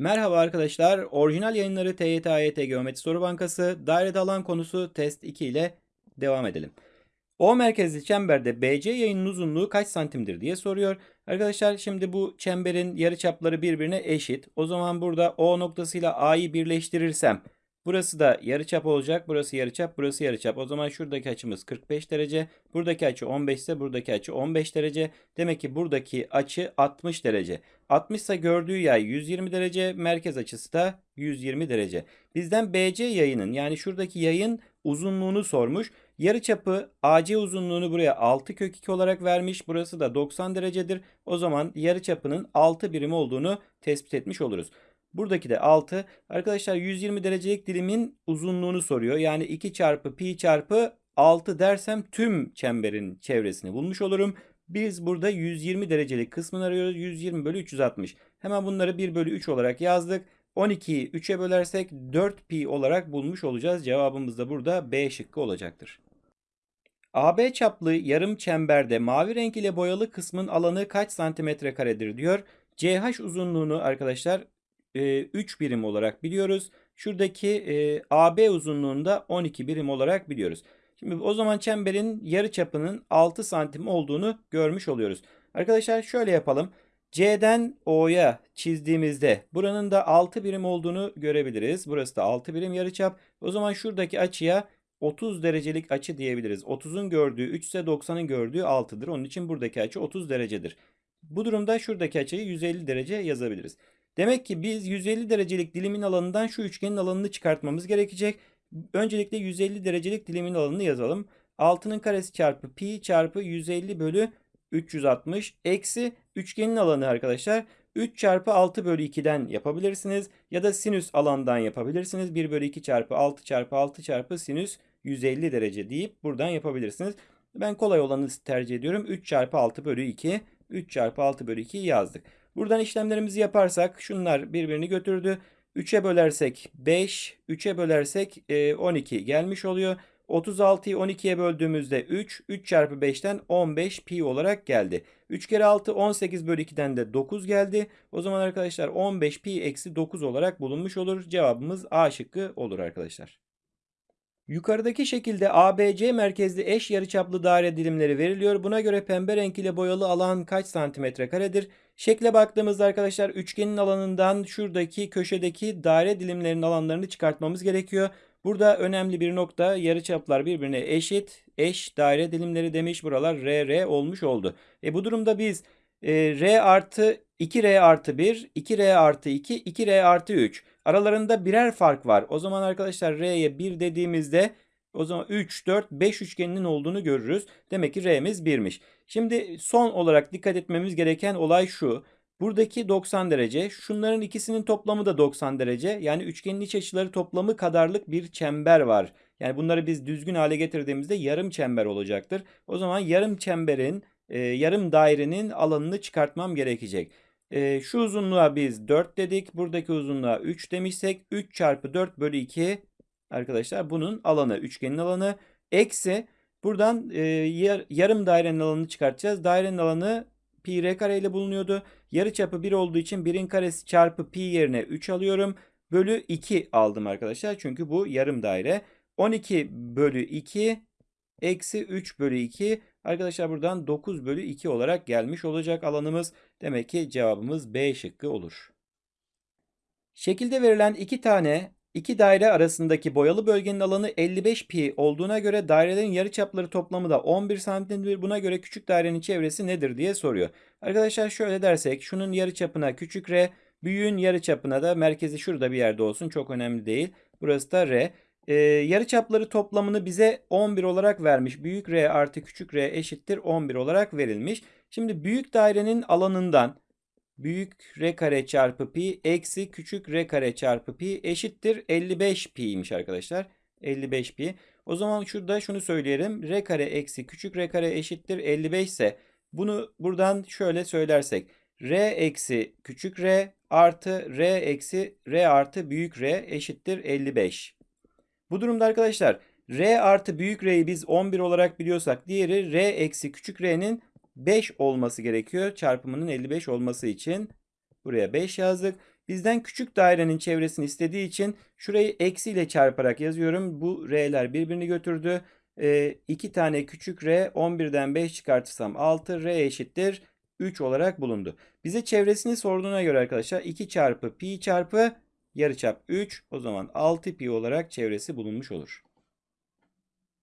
Merhaba arkadaşlar. Orijinal yayınları TYT AYT Geometri Soru Bankası dairede alan konusu test 2 ile devam edelim. O merkezli çemberde BC yayının uzunluğu kaç santimdir diye soruyor. Arkadaşlar şimdi bu çemberin yarıçapları birbirine eşit. O zaman burada O noktasıyla A'yı birleştirirsem burası da yarıçap olacak. Burası yarıçap, burası yarıçap. O zaman şuradaki açımız 45 derece. Buradaki açı 15 ise buradaki açı 15 derece. Demek ki buradaki açı 60 derece. 60 ise gördüğü yay 120 derece, merkez açısı da 120 derece. Bizden BC yayının yani şuradaki yayın uzunluğunu sormuş. Yarıçapı AC uzunluğunu buraya 6 kök 2 olarak vermiş. Burası da 90 derecedir. O zaman yarıçapının 6 birim olduğunu tespit etmiş oluruz. Buradaki de 6. Arkadaşlar 120 derecelik dilimin uzunluğunu soruyor. Yani 2 çarpı pi çarpı 6 dersem tüm çemberin çevresini bulmuş olurum. Biz burada 120 derecelik kısmını arıyoruz. 120 bölü 360. Hemen bunları 1 bölü 3 olarak yazdık. 12'yi 3'e bölersek 4 pi olarak bulmuş olacağız. Cevabımız da burada B şıkkı olacaktır. AB çaplı yarım çemberde mavi renk ile boyalı kısmın alanı kaç santimetre karedir diyor. CH uzunluğunu arkadaşlar 3 birim olarak biliyoruz. Şuradaki AB uzunluğunda 12 birim olarak biliyoruz. Şimdi o zaman çemberin yarı çapının 6 santim olduğunu görmüş oluyoruz. Arkadaşlar şöyle yapalım. C'den O'ya çizdiğimizde buranın da 6 birim olduğunu görebiliriz. Burası da 6 birim yarıçap. O zaman şuradaki açıya 30 derecelik açı diyebiliriz. 30'un gördüğü 3 ise 90'ın gördüğü 6'dır. Onun için buradaki açı 30 derecedir. Bu durumda şuradaki açıyı 150 derece yazabiliriz. Demek ki biz 150 derecelik dilimin alanından şu üçgenin alanını çıkartmamız gerekecek. Öncelikle 150 derecelik dilimin alanını yazalım. 6'nın karesi çarpı pi çarpı 150 bölü 360 eksi üçgenin alanı arkadaşlar 3 çarpı 6 bölü 2'den yapabilirsiniz. Ya da sinüs alandan yapabilirsiniz. 1 bölü 2 çarpı 6 çarpı 6 çarpı sinüs 150 derece deyip buradan yapabilirsiniz. Ben kolay olanı tercih ediyorum. 3 çarpı 6 bölü 2. 3 çarpı 6 bölü 2 yazdık. Buradan işlemlerimizi yaparsak şunlar birbirini götürdü. 3'e bölersek 5, 3'e bölersek 12 gelmiş oluyor. 36'yı 12'ye böldüğümüzde 3, 3 çarpı 5'ten 15 pi olarak geldi. 3 kere 6 18 bölü 2'den de 9 geldi. O zaman arkadaşlar 15 pi eksi 9 olarak bulunmuş olur. Cevabımız A şıkkı olur arkadaşlar. Yukarıdaki şekilde ABC merkezli eş yarıçaplı daire dilimleri veriliyor. Buna göre pembe renk ile boyalı alan kaç santimetre karedir? Şekle baktığımızda arkadaşlar üçgenin alanından şuradaki köşedeki daire dilimlerinin alanlarını çıkartmamız gerekiyor. Burada önemli bir nokta yarıçaplar birbirine eşit. Eş daire dilimleri demiş. Buralar R, R olmuş oldu. E bu durumda biz e, R artı 2R artı 1, 2R artı 2, 2R artı 3. Aralarında birer fark var. O zaman arkadaşlar R'ye 1 dediğimizde o zaman 3, 4, 5 üçgeninin olduğunu görürüz. Demek ki R'miz 1'miş. Şimdi son olarak dikkat etmemiz gereken olay şu. Buradaki 90 derece, şunların ikisinin toplamı da 90 derece. Yani üçgenin iç açıları toplamı kadarlık bir çember var. Yani bunları biz düzgün hale getirdiğimizde yarım çember olacaktır. O zaman yarım çemberin, e, yarım dairenin alanını çıkartmam gerekecek. E, şu uzunluğa biz 4 dedik. Buradaki uzunluğa 3 demişsek 3 çarpı 4 bölü 2 arkadaşlar bunun alanı, üçgenin alanı. Eksi buradan e, yar, yarım dairenin alanını çıkartacağız. Dairenin alanı pi r kare ile bulunuyordu. Yarı çapı 1 olduğu için 1'in karesi çarpı pi yerine 3 alıyorum. Bölü 2 aldım arkadaşlar. Çünkü bu yarım daire. 12 bölü 2 eksi 3 bölü 2. Arkadaşlar buradan 9 bölü 2 olarak gelmiş olacak alanımız. Demek ki cevabımız B şıkkı olur. Şekilde verilen iki tane iki daire arasındaki boyalı bölgenin alanı 55 pi olduğuna göre dairelerin yarıçapları toplamı da 11 santimdir. Buna göre küçük dairenin çevresi nedir diye soruyor. Arkadaşlar şöyle dersek şunun yarıçapına küçük r, büyüğün yarıçapına da merkezi şurada bir yerde olsun çok önemli değil. Burası da r. Ee, yarıçapları toplamını bize 11 olarak vermiş. Büyük r artı küçük r eşittir 11 olarak verilmiş. Şimdi büyük dairenin alanından büyük r kare çarpı pi eksi küçük r kare çarpı pi eşittir 55 pi'ymiş arkadaşlar. 55 pi. O zaman şurada şunu söyleyelim. r kare eksi küçük r kare eşittir 55 ise bunu buradan şöyle söylersek r eksi küçük r artı r eksi r artı büyük r eşittir 55. Bu durumda arkadaşlar r artı büyük r'yi biz 11 olarak biliyorsak diğeri r eksi küçük r'nin 5 olması gerekiyor. Çarpımının 55 olması için buraya 5 yazdık. Bizden küçük dairenin çevresini istediği için şurayı eksiyle çarparak yazıyorum. Bu r'ler birbirini götürdü. E, 2 tane küçük r 11'den 5 çıkartırsam 6 r eşittir 3 olarak bulundu. Bize çevresini sorduğuna göre arkadaşlar 2 çarpı pi çarpı yarıçap 3 o zaman 6 pi olarak çevresi bulunmuş olur.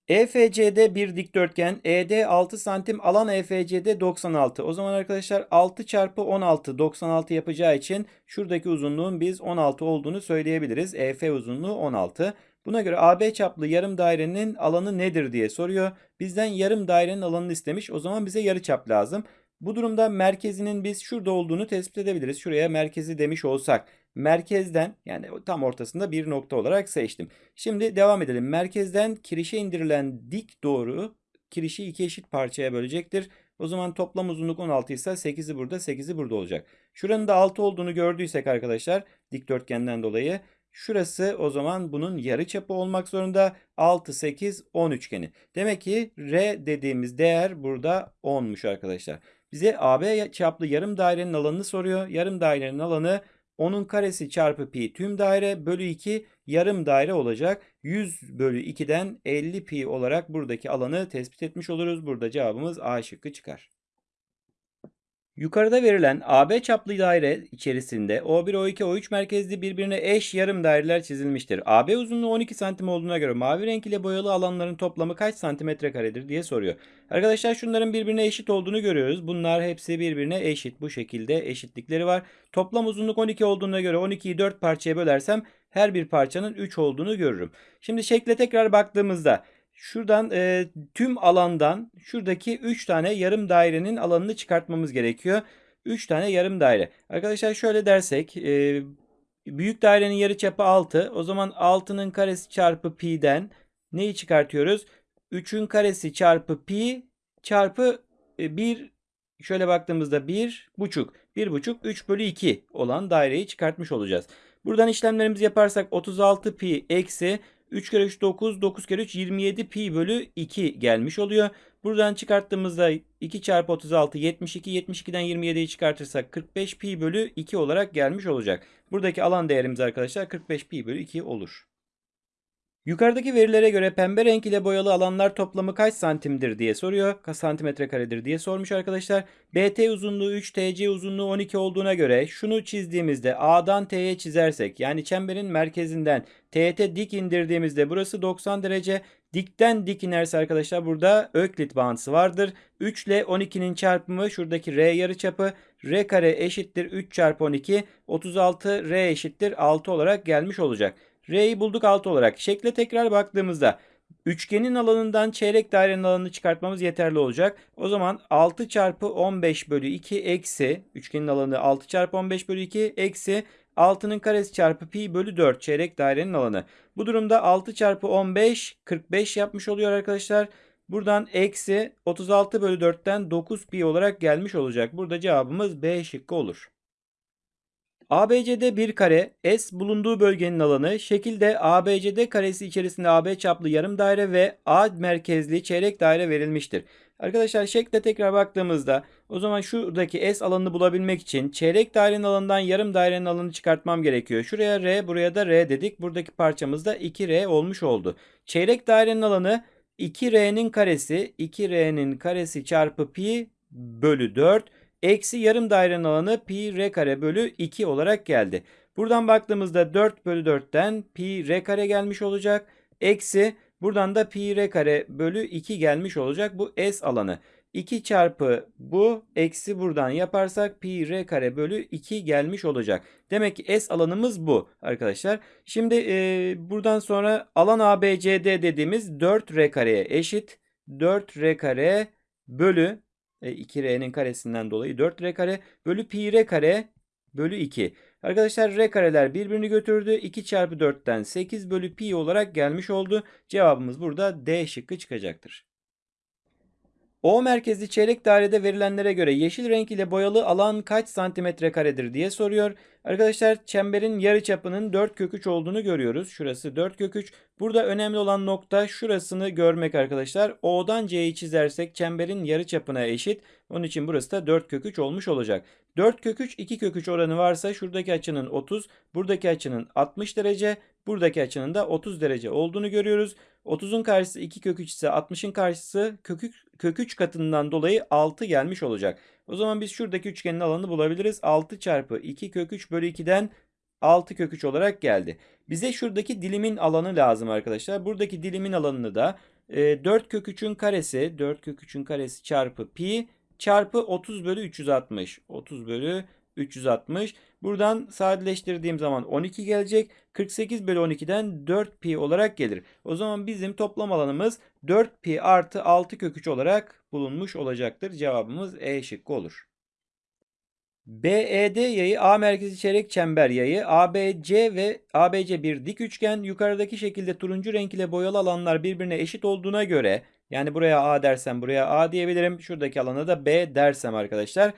EFC'de bir dikdörtgen, ED 6 santim, alan EFC'de 96. O zaman arkadaşlar 6 çarpı 16 96 yapacağı için şuradaki uzunluğun biz 16 olduğunu söyleyebiliriz. EF uzunluğu 16. Buna göre AB çaplı yarım dairenin alanı nedir diye soruyor. Bizden yarım dairenin alanını istemiş. O zaman bize yarı çap lazım. Bu durumda merkezinin biz şurada olduğunu tespit edebiliriz. Şuraya merkezi demiş olsak merkezden yani tam ortasında bir nokta olarak seçtim. Şimdi devam edelim. Merkezden kirişe indirilen dik doğru kirişi iki eşit parçaya bölecektir. O zaman toplam uzunluk 16 ise 8'i burada 8'i burada olacak. Şuranın da 6 olduğunu gördüysek arkadaşlar dikdörtgenden dolayı Şurası o zaman bunun yarı çapı olmak zorunda. 6, 8, 10 üçgeni. Demek ki R dediğimiz değer burada 10'muş arkadaşlar. Bize AB çaplı yarım dairenin alanını soruyor. Yarım dairenin alanı 10'un karesi çarpı pi tüm daire bölü 2 yarım daire olacak. 100 bölü 2'den 50 pi olarak buradaki alanı tespit etmiş oluruz. Burada cevabımız A şıkkı çıkar. Yukarıda verilen AB çaplı daire içerisinde O1, O2, O3 merkezli birbirine eş yarım daireler çizilmiştir. AB uzunluğu 12 santim olduğuna göre mavi renk ile boyalı alanların toplamı kaç santimetre karedir diye soruyor. Arkadaşlar şunların birbirine eşit olduğunu görüyoruz. Bunlar hepsi birbirine eşit. Bu şekilde eşitlikleri var. Toplam uzunluk 12 olduğuna göre 12'yi 4 parçaya bölersem her bir parçanın 3 olduğunu görürüm. Şimdi şekle tekrar baktığımızda Şuradan e, tüm alandan şuradaki 3 tane yarım dairenin alanını çıkartmamız gerekiyor. 3 tane yarım daire. Arkadaşlar şöyle dersek e, büyük dairenin yarıçapı 6. O zaman 6'nın karesi çarpı pi'den neyi çıkartıyoruz? 3'ün karesi çarpı pi çarpı e, 1 şöyle baktığımızda 1 buçuk 1 buçuk 3 bölü 2 olan daireyi çıkartmış olacağız. Buradan işlemlerimizi yaparsak 36 pi eksi 3 kere 3 9, 9 kere 3 27 pi bölü 2 gelmiş oluyor. Buradan çıkarttığımızda 2 çarpı 36 72, 72'den 27'yi çıkartırsak 45 pi bölü 2 olarak gelmiş olacak. Buradaki alan değerimiz arkadaşlar 45 pi bölü 2 olur. Yukarıdaki verilere göre pembe renk ile boyalı alanlar toplamı kaç santimdir diye soruyor. Kaç santimetre karedir diye sormuş arkadaşlar. BT uzunluğu 3, TC uzunluğu 12 olduğuna göre şunu çizdiğimizde A'dan T'ye çizersek yani çemberin merkezinden teğete dik indirdiğimizde burası 90 derece. Dikten dik inerse arkadaşlar burada öklit bağıntısı vardır. 3 ile 12'nin çarpımı şuradaki R yarıçapı R kare eşittir 3 çarpı 12 36 R eşittir 6 olarak gelmiş olacak. R'yi bulduk 6 olarak. Şekle tekrar baktığımızda üçgenin alanından çeyrek dairenin alanını çıkartmamız yeterli olacak. O zaman 6 çarpı 15 bölü 2 eksi üçgenin alanı 6 çarpı 15 bölü 2 eksi 6'nın karesi çarpı pi bölü 4 çeyrek dairenin alanı. Bu durumda 6 çarpı 15 45 yapmış oluyor arkadaşlar. Buradan eksi 36 bölü 4'ten 9 pi olarak gelmiş olacak. Burada cevabımız B şıkkı olur. ABC'de bir kare S bulunduğu bölgenin alanı şekilde ABCD karesi içerisinde AB çaplı yarım daire ve A merkezli çeyrek daire verilmiştir. Arkadaşlar şekle tekrar baktığımızda o zaman şuradaki S alanını bulabilmek için çeyrek dairenin alanından yarım dairenin alanını çıkartmam gerekiyor. Şuraya R buraya da R dedik. Buradaki parçamızda 2R olmuş oldu. Çeyrek dairenin alanı 2R'nin karesi 2R'nin karesi çarpı pi bölü 4 Eksi yarım dairenin alanı pi r kare bölü 2 olarak geldi. Buradan baktığımızda 4 bölü 4'ten pi r kare gelmiş olacak. Eksi buradan da pi r kare bölü 2 gelmiş olacak. Bu s alanı. 2 çarpı bu eksi buradan yaparsak pi r kare bölü 2 gelmiş olacak. Demek ki s alanımız bu arkadaşlar. Şimdi e, buradan sonra alan ABCD dediğimiz 4 r kareye eşit. 4 r kare bölü 2R'nin e, karesinden dolayı 4R kare bölü pi R kare bölü 2. Arkadaşlar R kareler birbirini götürdü. 2 çarpı 4'ten 8 bölü pi olarak gelmiş oldu. Cevabımız burada D şıkkı çıkacaktır. O merkezli çeyrek dairede verilenlere göre yeşil renk ile boyalı alan kaç santimetre karedir diye soruyor. Arkadaşlar çemberin yarıçapının 4 kök 3 olduğunu görüyoruz. Şurası 4 kök 3. Burada önemli olan nokta şurasını görmek arkadaşlar. O'dan C'yi çizersek çemberin yarıçapına eşit. Onun için burası da 4 kök 3 olmuş olacak. 4 kök 3 2 kök 3 oranı varsa şuradaki açının 30, buradaki açının 60 derece, buradaki açının da 30 derece olduğunu görüyoruz. 30'un karşısı 2 kök 3 ise 60'ın karşısı kök 3, kök 3 katından dolayı 6 gelmiş olacak. O zaman biz şuradaki üçgenin alanını bulabiliriz. 6 çarpı 2 kök 3 bölü 2'den 6 kök 3 olarak geldi. Bize şuradaki dilimin alanı lazım arkadaşlar. Buradaki dilimin alanını da e, 4 kök 3'ün karesi 4 kök 3'ün karesi çarpı pi çarpı 30 bölü 360. 30 bölü 360. Buradan sadeleştirdiğim zaman 12 gelecek. 48 bölü 12'den 4 pi olarak gelir. O zaman bizim toplam alanımız 4 pi artı 6 kök 3 olarak bulunmuş olacaktır. Cevabımız E şıkkı olur. BED yayı A merkezi çeyrek çember yayı ABC ve ABC bir dik üçgen yukarıdaki şekilde turuncu renk ile boyalı alanlar birbirine eşit olduğuna göre yani buraya A dersem buraya A diyebilirim. Şuradaki alana da B dersem arkadaşlar.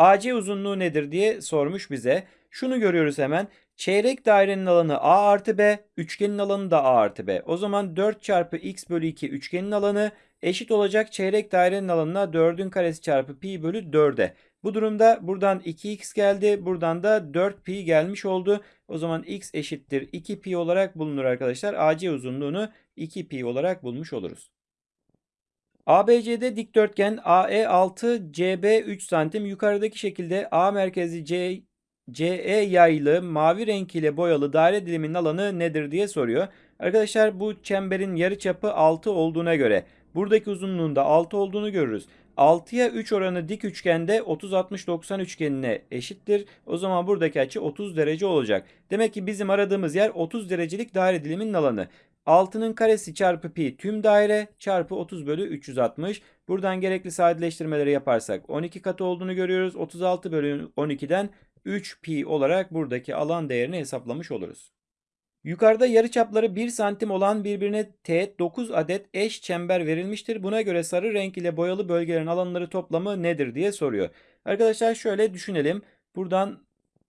AC uzunluğu nedir diye sormuş bize. Şunu görüyoruz hemen. Çeyrek dairenin alanı A artı B, üçgenin alanı da A artı B. O zaman 4 çarpı x bölü 2 üçgenin alanı eşit olacak çeyrek dairenin alanına 4'ün karesi çarpı pi bölü 4'e. Bu durumda buradan 2x geldi. Buradan da 4pi gelmiş oldu. O zaman x eşittir 2pi olarak bulunur arkadaşlar. AC uzunluğunu 2pi olarak bulmuş oluruz. ABC'de dikdörtgen AE 6 CB 3 santim yukarıdaki şekilde A merkezi C CE yaylı mavi renk ile boyalı daire diliminin alanı nedir diye soruyor. Arkadaşlar bu çemberin yarıçapı 6 olduğuna göre buradaki uzunluğunda 6 olduğunu görürüz. 6'ya 3 oranı dik üçgende 30-60-90 üçgenine eşittir. O zaman buradaki açı 30 derece olacak. Demek ki bizim aradığımız yer 30 derecelik daire diliminin alanı. 6'nın karesi çarpı pi tüm daire çarpı 30 bölü 360. Buradan gerekli sadeleştirmeleri yaparsak 12 katı olduğunu görüyoruz. 36 bölü 12'den 3 pi olarak buradaki alan değerini hesaplamış oluruz. Yukarıda yarıçapları 1 santim olan birbirine teğet 9 adet eş çember verilmiştir. Buna göre sarı renk ile boyalı bölgelerin alanları toplamı nedir diye soruyor. Arkadaşlar şöyle düşünelim. Buradan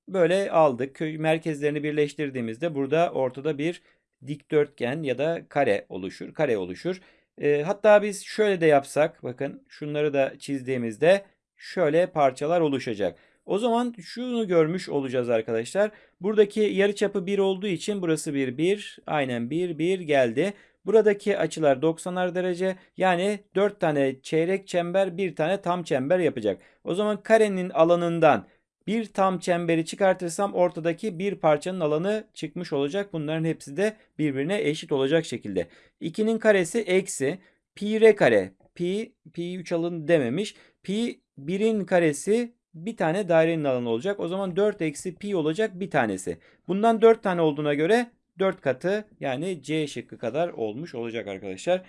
böyle aldık. Merkezlerini birleştirdiğimizde burada ortada bir dikdörtgen ya da kare oluşur. Kare oluşur. E, hatta biz şöyle de yapsak bakın şunları da çizdiğimizde şöyle parçalar oluşacak. O zaman şunu görmüş olacağız arkadaşlar. Buradaki yarıçapı 1 olduğu için burası 1 1 aynen 1 1 geldi. Buradaki açılar 90'ar derece yani 4 tane çeyrek çember bir tane tam çember yapacak. O zaman karenin alanından bir tam çemberi çıkartırsam ortadaki bir parçanın alanı çıkmış olacak. Bunların hepsi de birbirine eşit olacak şekilde. 2'nin karesi eksi pi r kare. Pi, pi 3 alın dememiş. Pi 1'in karesi bir tane dairenin alanı olacak. O zaman 4 eksi pi olacak bir tanesi. Bundan 4 tane olduğuna göre 4 katı yani C şıkkı kadar olmuş olacak arkadaşlar.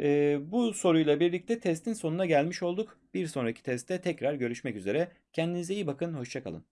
Ee, bu soruyla birlikte testin sonuna gelmiş olduk. Bir sonraki testte tekrar görüşmek üzere. Kendinize iyi bakın. Hoşçakalın.